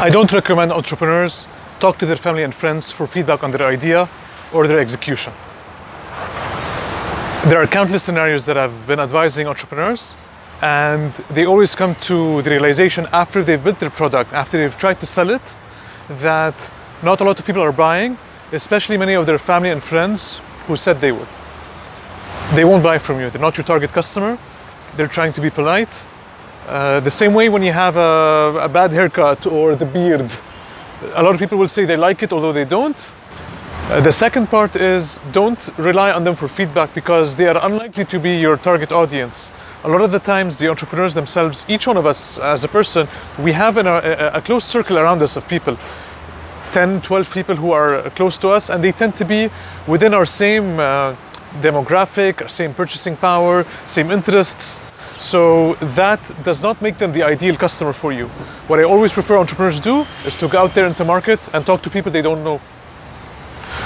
I don't recommend entrepreneurs talk to their family and friends for feedback on their idea or their execution. There are countless scenarios that I've been advising entrepreneurs and they always come to the realization after they've built their product, after they've tried to sell it, that not a lot of people are buying, especially many of their family and friends who said they would. They won't buy from you. They're not your target customer. They're trying to be polite. Uh, the same way when you have a, a bad haircut or the beard, a lot of people will say they like it, although they don't. Uh, the second part is don't rely on them for feedback because they are unlikely to be your target audience. A lot of the times the entrepreneurs themselves, each one of us as a person, we have our, a, a close circle around us of people. 10, 12 people who are close to us and they tend to be within our same uh, demographic, same purchasing power, same interests. So that does not make them the ideal customer for you. What I always prefer entrepreneurs do is to go out there into market and talk to people they don't know.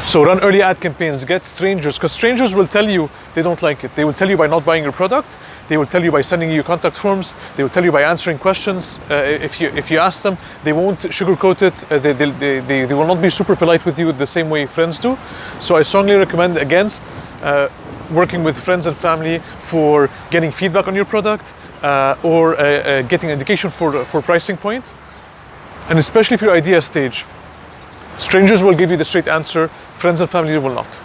So run early ad campaigns, get strangers, because strangers will tell you they don't like it. They will tell you by not buying your product. They will tell you by sending you contact forms. They will tell you by answering questions. Uh, if you if you ask them, they won't sugarcoat it. Uh, they, they, they, they will not be super polite with you the same way friends do. So I strongly recommend against uh, working with friends and family for getting feedback on your product uh, or uh, uh, getting indication for, for pricing point. And especially if your idea stage, strangers will give you the straight answer, friends and family will not.